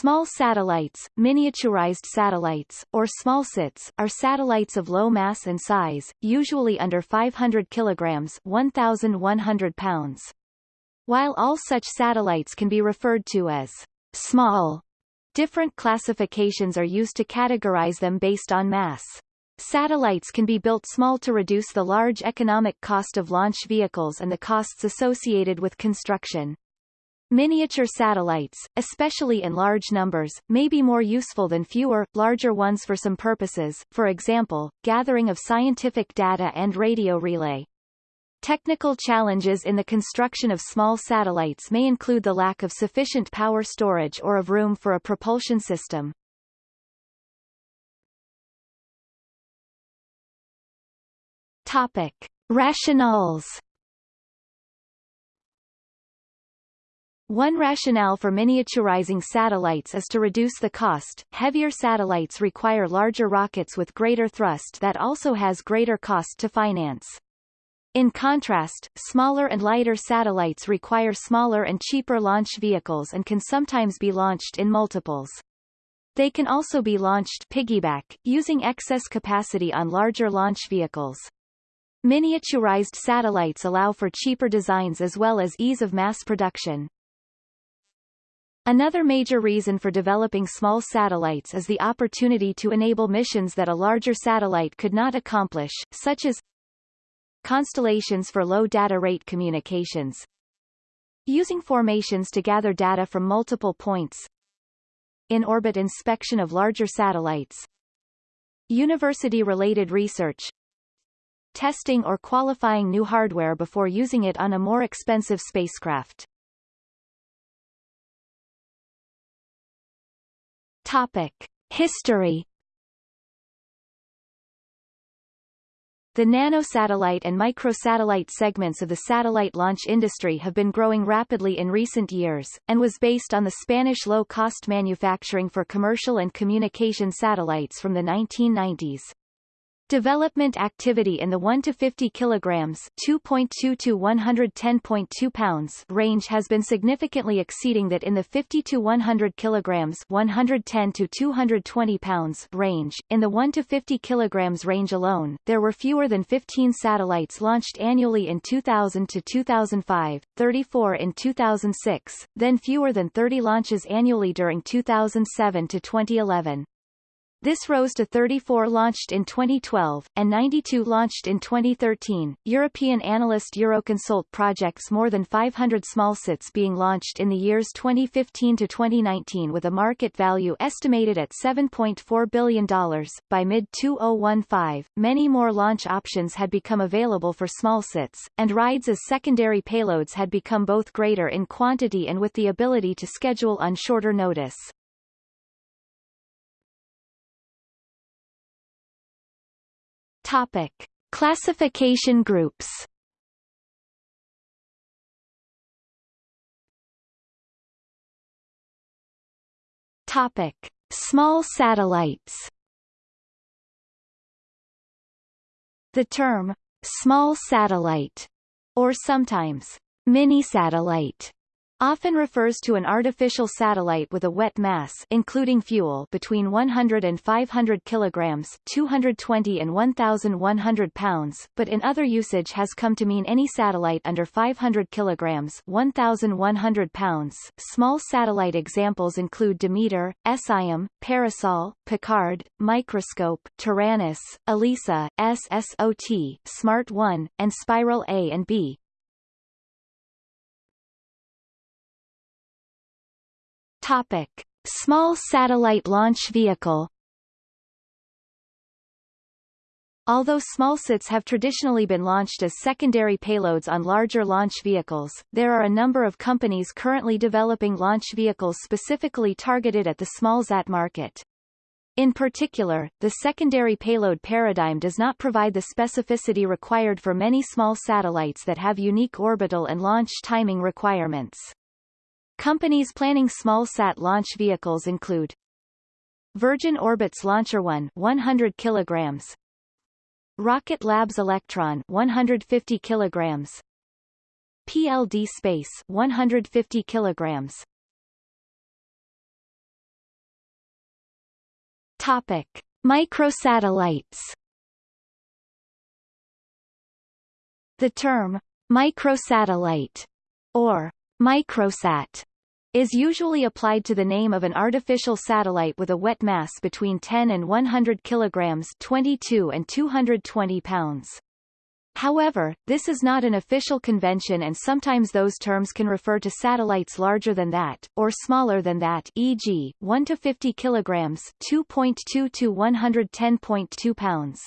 Small satellites, miniaturized satellites, or smallsats, are satellites of low mass and size, usually under 500 kilograms 1,100 pounds. While all such satellites can be referred to as small, different classifications are used to categorize them based on mass. Satellites can be built small to reduce the large economic cost of launch vehicles and the costs associated with construction. Miniature satellites, especially in large numbers, may be more useful than fewer, larger ones for some purposes, for example, gathering of scientific data and radio relay. Technical challenges in the construction of small satellites may include the lack of sufficient power storage or of room for a propulsion system. Topic. Rationales One rationale for miniaturizing satellites is to reduce the cost. Heavier satellites require larger rockets with greater thrust that also has greater cost to finance. In contrast, smaller and lighter satellites require smaller and cheaper launch vehicles and can sometimes be launched in multiples. They can also be launched piggyback, using excess capacity on larger launch vehicles. Miniaturized satellites allow for cheaper designs as well as ease of mass production. Another major reason for developing small satellites is the opportunity to enable missions that a larger satellite could not accomplish, such as constellations for low data rate communications, using formations to gather data from multiple points, in-orbit inspection of larger satellites, university-related research, testing or qualifying new hardware before using it on a more expensive spacecraft. Topic. History The nanosatellite and microsatellite segments of the satellite launch industry have been growing rapidly in recent years, and was based on the Spanish low-cost manufacturing for commercial and communication satellites from the 1990s. Development activity in the 1 to 50 kilograms (2.2 to 110.2 pounds) range has been significantly exceeding that in the 50 to 100 kilograms (110 to 220 pounds) range. In the 1 to 50 kilograms range alone, there were fewer than 15 satellites launched annually in 2000 to 2005, 34 in 2006, then fewer than 30 launches annually during 2007 to 2011. This rose to 34 launched in 2012, and 92 launched in 2013. European analyst Euroconsult projects more than 500 smallsats being launched in the years 2015 to 2019 with a market value estimated at $7.4 billion. By mid-2015, many more launch options had become available for smallsats, and rides as secondary payloads had become both greater in quantity and with the ability to schedule on shorter notice. Topic. Classification groups Topic. Small satellites The term, small satellite, or sometimes mini-satellite, often refers to an artificial satellite with a wet mass including fuel between 100 and 500 kilograms 220 and 1,100 pounds, but in other usage has come to mean any satellite under 500 kilograms 1,100 pounds. Small satellite examples include Demeter, Essaim, Parasol, Picard, Microscope, Taranis, ELISA, SSOT, Smart 1, and Spiral A and B. Topic. Small satellite launch vehicle Although smallsats have traditionally been launched as secondary payloads on larger launch vehicles, there are a number of companies currently developing launch vehicles specifically targeted at the smallsat market. In particular, the secondary payload paradigm does not provide the specificity required for many small satellites that have unique orbital and launch timing requirements. Companies planning small-sat launch vehicles include Virgin Orbit's Launcher 1 100 kilograms. Rocket Lab's Electron 150 kilograms. PLD Space 150 kilograms. Topic. Microsatellites. The term microsatellite or microsat is usually applied to the name of an artificial satellite with a wet mass between 10 and 100 kilograms 22 and 220 pounds. However, this is not an official convention and sometimes those terms can refer to satellites larger than that, or smaller than that e.g., 1 to 50 kilograms 2.2 to 110.2 pounds.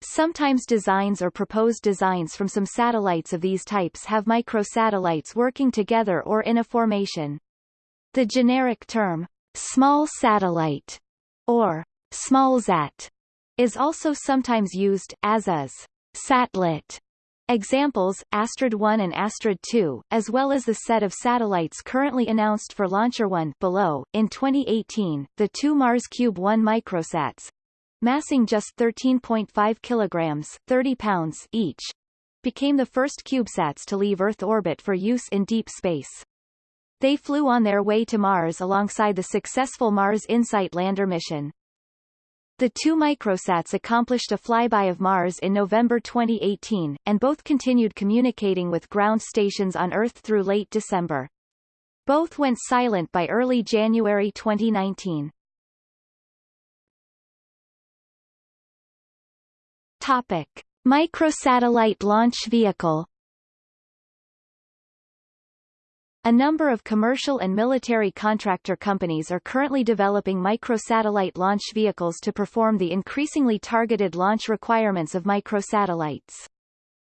Sometimes designs or proposed designs from some satellites of these types have microsatellites working together or in a formation. The generic term, small satellite, or smallsat, is also sometimes used, as is satellite. Examples, Astrid 1 and Astrid 2, as well as the set of satellites currently announced for Launcher 1 below. In 2018, the two Mars Cube 1 microsats, massing just 13.5 kilograms 30 pounds each, became the first CubeSats to leave Earth orbit for use in deep space. They flew on their way to Mars alongside the successful Mars InSight lander mission. The two microsats accomplished a flyby of Mars in November 2018, and both continued communicating with ground stations on Earth through late December. Both went silent by early January 2019. Topic. Microsatellite launch vehicle A number of commercial and military contractor companies are currently developing microsatellite launch vehicles to perform the increasingly targeted launch requirements of microsatellites.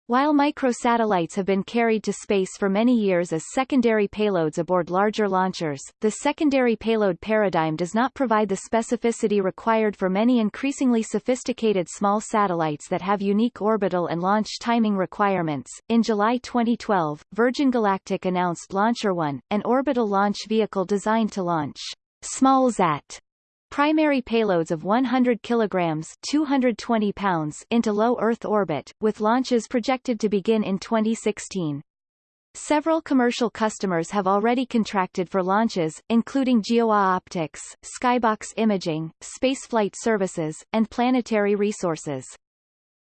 While microsatellites have been carried to space for many years as secondary payloads aboard larger launchers, the secondary payload paradigm does not provide the specificity required for many increasingly sophisticated small satellites that have unique orbital and launch timing requirements. In July 2012, Virgin Galactic announced Launcher One, an orbital launch vehicle designed to launch SmallSat primary payloads of 100 kilograms 220 pounds into low Earth orbit, with launches projected to begin in 2016. Several commercial customers have already contracted for launches, including GeoOptics, Skybox Imaging, Spaceflight Services, and Planetary Resources.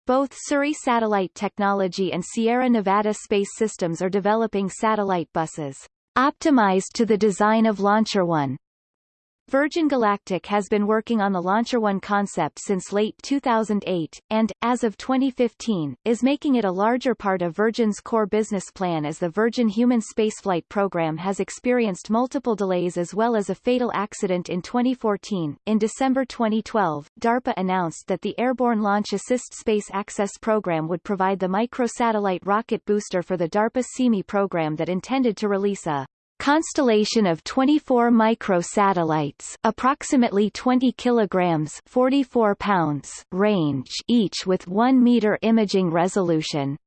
Both Surrey Satellite Technology and Sierra Nevada Space Systems are developing satellite buses optimized to the design of Launcher One. Virgin Galactic has been working on the Launcher One concept since late 2008, and, as of 2015, is making it a larger part of Virgin's core business plan as the Virgin human spaceflight program has experienced multiple delays as well as a fatal accident in 2014. In December 2012, DARPA announced that the Airborne Launch Assist Space Access Program would provide the microsatellite rocket booster for the DARPA SeeMe program that intended to release a constellation of 24 microsatellites approximately 20 kilograms 44 pounds range each with 1 meter imaging resolution.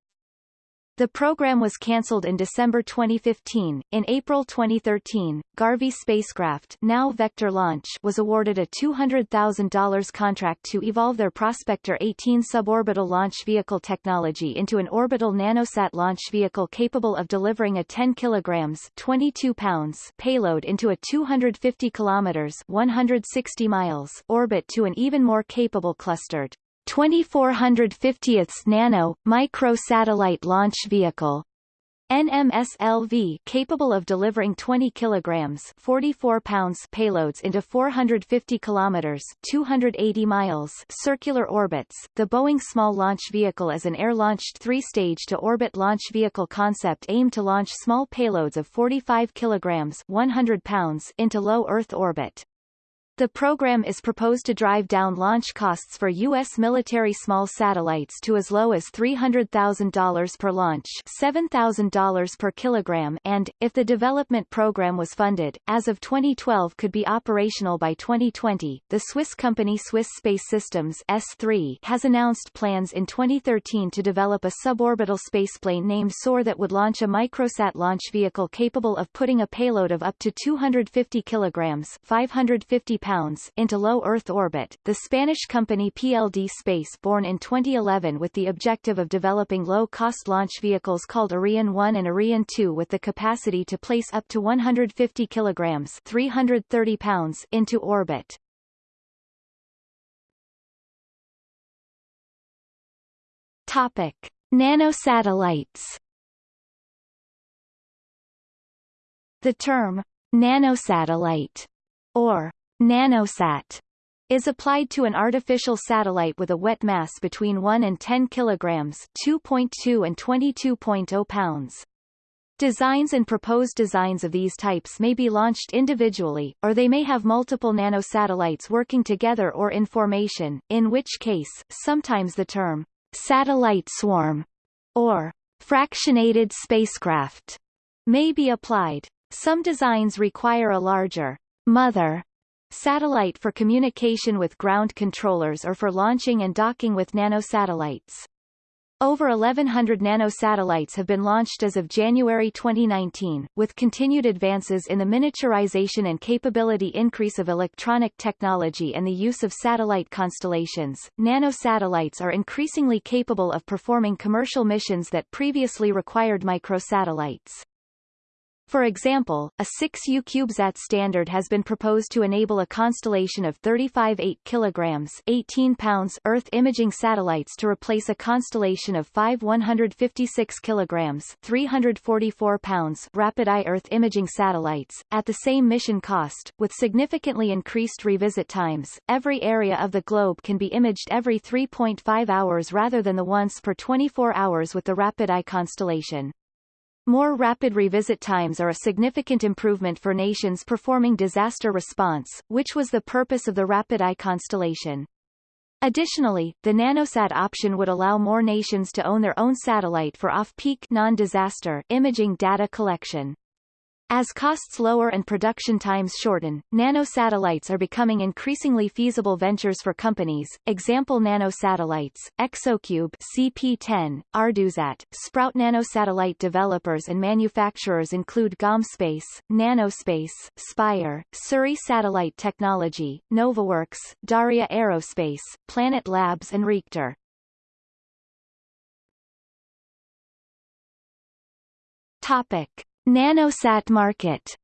The program was cancelled in December 2015. In April 2013, Garvey spacecraft, now Vector Launch, was awarded a $200,000 contract to evolve their Prospector 18 suborbital launch vehicle technology into an orbital nanosat launch vehicle capable of delivering a 10 kilograms 22 pounds payload into a 250 kilometers 160 miles orbit to an even more capable clustered 2450th Nano, micro-satellite launch vehicle NMSLV capable of delivering 20 kilograms 44 pounds payloads into 450 kilometers 280 miles circular orbits. The Boeing Small Launch Vehicle is an air-launched three-stage to orbit launch vehicle concept aimed to launch small payloads of 45 kilograms 100 pounds into low Earth orbit. The program is proposed to drive down launch costs for U.S. military small satellites to as low as $300,000 per launch $7,000 per kilogram and, if the development program was funded, as of 2012 could be operational by 2020. The Swiss company Swiss Space Systems S3 has announced plans in 2013 to develop a suborbital spaceplane named SOAR that would launch a microsat launch vehicle capable of putting a payload of up to 250 kilograms 550 pounds into low Earth orbit. The Spanish company PLD Space born in 2011 with the objective of developing low-cost launch vehicles called Arion 1 and Arion 2 with the capacity to place up to 150 kilograms 330 pounds into orbit. Topic: Nanosatellites. The term nanosatellite or nanosat is applied to an artificial satellite with a wet mass between 1 and 10 kilograms 2.2 and 22.0 pounds. Designs and proposed designs of these types may be launched individually, or they may have multiple nanosatellites working together or in formation, in which case, sometimes the term satellite swarm or fractionated spacecraft may be applied. Some designs require a larger mother satellite for communication with ground controllers or for launching and docking with nanosatellites. Over 1,100 nanosatellites have been launched as of January 2019, with continued advances in the miniaturization and capability increase of electronic technology and the use of satellite constellations. Nanosatellites are increasingly capable of performing commercial missions that previously required microsatellites. For example, a 6U CubeSat standard has been proposed to enable a constellation of 35 8 kilograms 18 pounds Earth imaging satellites to replace a constellation of 5 156 kilograms 344 pounds RapidEye Earth imaging satellites, at the same mission cost, with significantly increased revisit times. Every area of the globe can be imaged every 3.5 hours rather than the once per 24 hours with the RapidEye constellation. More rapid revisit times are a significant improvement for nations performing disaster response, which was the purpose of the RapidEye constellation. Additionally, the nanosat option would allow more nations to own their own satellite for off-peak non-disaster imaging data collection. As costs lower and production times shorten, nanosatellites are becoming increasingly feasible ventures for companies. Example nanosatellites, Exocube CP10, Ardusat, Sprout nanosatellite developers and manufacturers include Gomspace, Nanospace, Spire, Surrey Satellite Technology, NovaWurks, Dauria Aerospace, Planet Labs and Reaktor. Topic. Nanosat market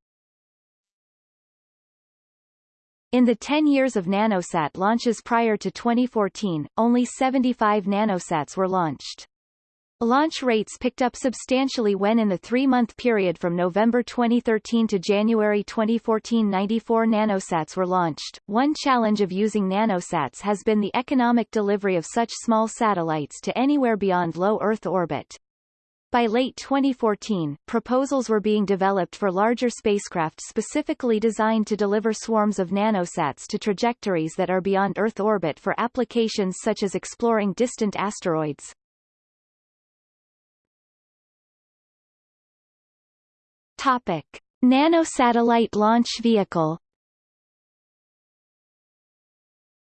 In the 10 years of nanosat launches prior to 2014, only 75 nanosats were launched. Launch rates picked up substantially when in the three-month period from November 2013 to January 2014 94 nanosats were launched. One challenge of using nanosats has been the economic delivery of such small satellites to anywhere beyond low Earth orbit. By late 2014, proposals were being developed for larger spacecraft specifically designed to deliver swarms of nanosats to trajectories that are beyond Earth orbit for applications such as exploring distant asteroids. Topic. Nanosatellite launch vehicle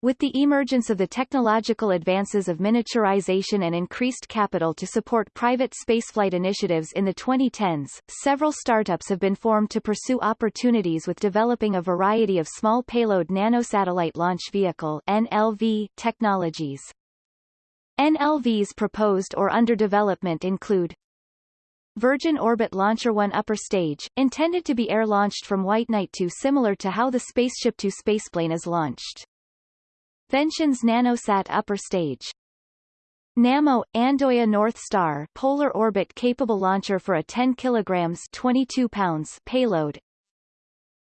With the emergence of the technological advances of miniaturization and increased capital to support private spaceflight initiatives in the 2010s, several startups have been formed to pursue opportunities with developing a variety of small payload nanosatellite launch vehicle NLV technologies. NLVs proposed or under development include Virgin Orbit Launcher 1 upper stage, intended to be air-launched from White Knight 2 similar to how the Spaceship 2 spaceplane is launched. Ventions' Nanosat upper stage. Nammo Andoya North Star polar orbit capable launcher for a 10 kilograms 22 pounds payload.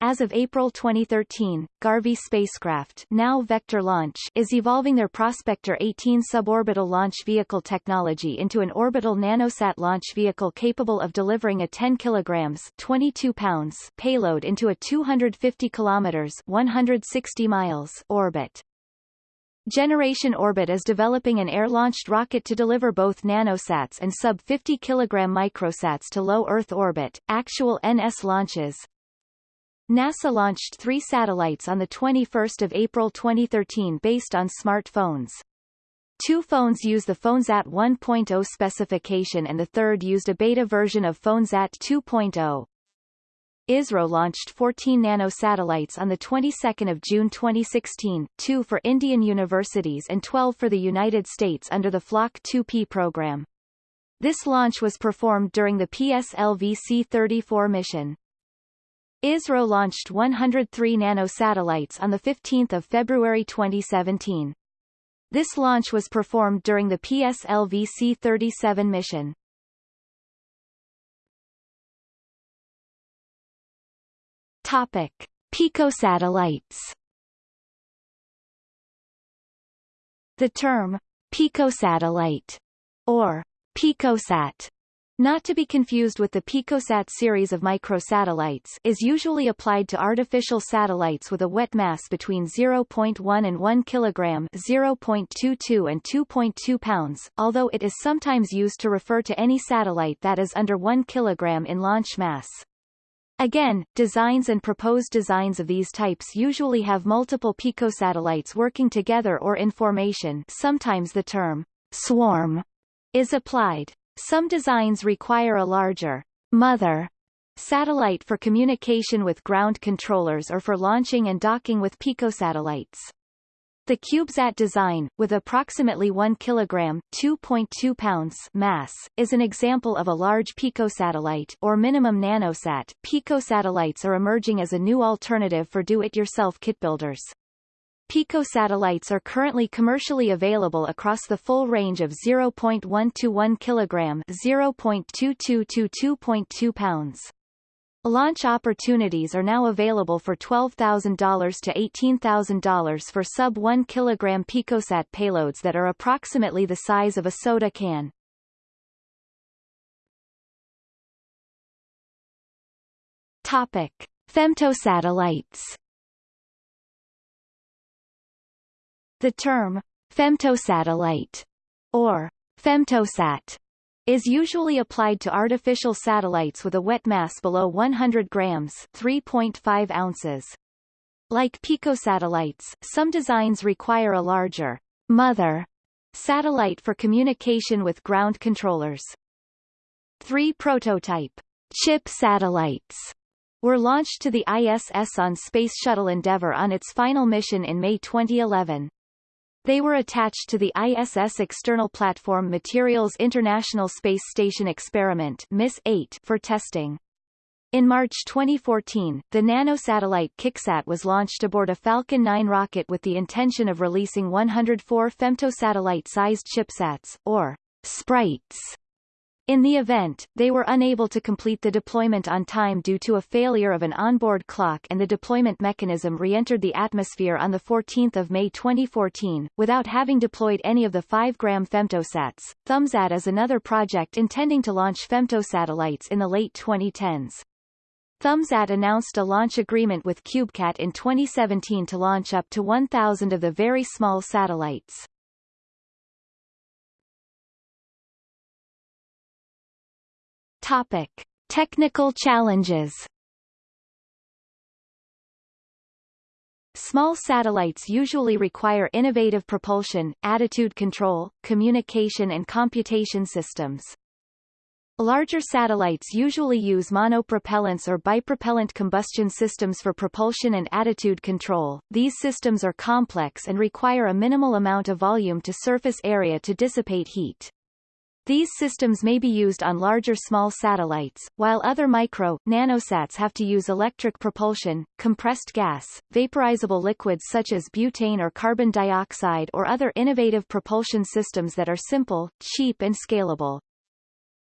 As of April 2013, Garvey spacecraft now Vector Launch is evolving their Prospector 18 suborbital launch vehicle technology into an orbital nanosat launch vehicle capable of delivering a 10 kilograms 22 pounds payload into a 250 kilometers 160 miles orbit. Generation Orbit is developing an air-launched rocket to deliver both nanosats and sub-50 kg microsats to low Earth orbit. Actual NS launches NASA launched three satellites on 21 April 2013 based on smartphones. Two phones use the PhoneSat 1.0 specification and the third used a beta version of PhoneSat 2.0. ISRO launched 14 nano satellites on the 22nd of June 2016, 2 for Indian universities and 12 for the United States under the Flock 2P program. This launch was performed during the PSLV C-34 mission. ISRO launched 103 nano satellites on 15 February 2017. This launch was performed during the PSLV C-37 mission. Topic: Picosatellites. The term picosatellite or picosat not to be confused with the Picosat series of microsatellites is usually applied to artificial satellites with a wet mass between 0.1 and 1 kg 0.22 and 2.2 pounds, although it is sometimes used to refer to any satellite that is under 1 kg in launch mass. Again, designs and proposed designs of these types usually have multiple picosatellites working together or in formation sometimes the term swarm is applied. Some designs require a larger mother satellite for communication with ground controllers or for launching and docking with picosatellites. The CubeSat design, with approximately 1 kg (2.2 pounds mass, is an example of a large picosatellite or minimum nanosat. Picosatellites are emerging as a new alternative for do-it-yourself kit builders. Picosatellites are currently commercially available across the full range of 0.1 to 1 kg 0.22 to 2.2 pounds. Launch opportunities are now available for $12,000 to $18,000 for sub-1 kg picosat payloads that are approximately the size of a soda can. Topic. Femtosatellites The term femtosatellite or femtosat is usually applied to artificial satellites with a wet mass below 100 grams 3.5 ounces. Like picosatellites, some designs require a larger mother satellite for communication with ground controllers. Three prototype chip satellites were launched to the ISS on Space Shuttle Endeavour on its final mission in May 2011. They were attached to the ISS External Platform Materials International Space Station Experiment (MISSE-8) for testing. In March 2014, the nanosatellite KickSat was launched aboard a Falcon 9 rocket with the intention of releasing 104 femtosatellite-sized chipsats, or sprites, in the event, they were unable to complete the deployment on time due to a failure of an onboard clock and the deployment mechanism re-entered the atmosphere on 14 May 2014, without having deployed any of the 5-gram femtosats. ThumbSat is another project intending to launch femtosatellites in the late 2010s. ThumbSat announced a launch agreement with CubeCab in 2017 to launch up to 1,000 of the very small satellites. Topic. Technical challenges Small satellites usually require innovative propulsion, attitude control, communication and computation systems. Larger satellites usually use monopropellants or bipropellant combustion systems for propulsion and attitude control. These systems are complex and require a minimal amount of volume to surface area to dissipate heat. These systems may be used on larger small satellites, while other micro, nanosats have to use electric propulsion, compressed gas, vaporizable liquids such as butane or carbon dioxide or other innovative propulsion systems that are simple, cheap and scalable.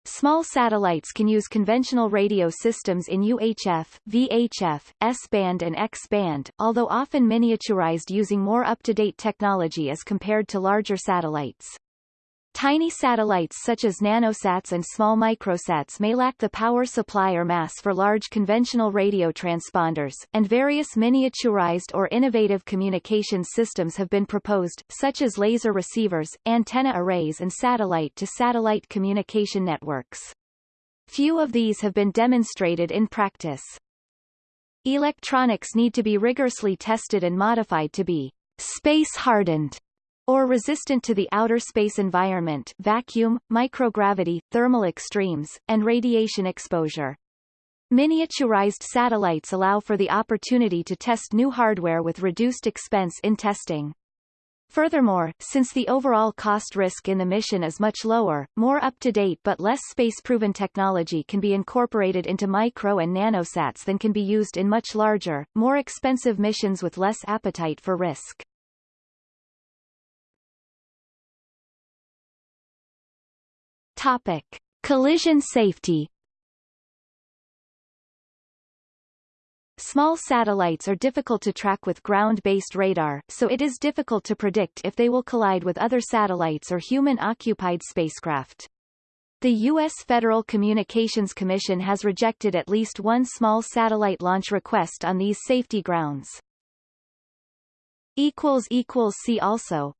Small satellites can use conventional radio systems in UHF, VHF, S-band and X-band, although often miniaturized using more up-to-date technology as compared to larger satellites. Tiny satellites such as nanosats and small microsats may lack the power supply or mass for large conventional radio transponders, and various miniaturized or innovative communication systems have been proposed, such as laser receivers, antenna arrays and satellite-to-satellite -satellite communication networks. Few of these have been demonstrated in practice. Electronics need to be rigorously tested and modified to be space-hardened or resistant to the outer space environment vacuum, microgravity, thermal extremes, and radiation exposure. Miniaturized satellites allow for the opportunity to test new hardware with reduced expense in testing. Furthermore, since the overall cost risk in the mission is much lower, more up-to-date but less space-proven technology can be incorporated into micro and nanosats than can be used in much larger, more expensive missions with less appetite for risk. Topic. Collision safety Small satellites are difficult to track with ground-based radar, so it is difficult to predict if they will collide with other satellites or human-occupied spacecraft. The U.S. Federal Communications Commission has rejected at least one small satellite launch request on these safety grounds. See also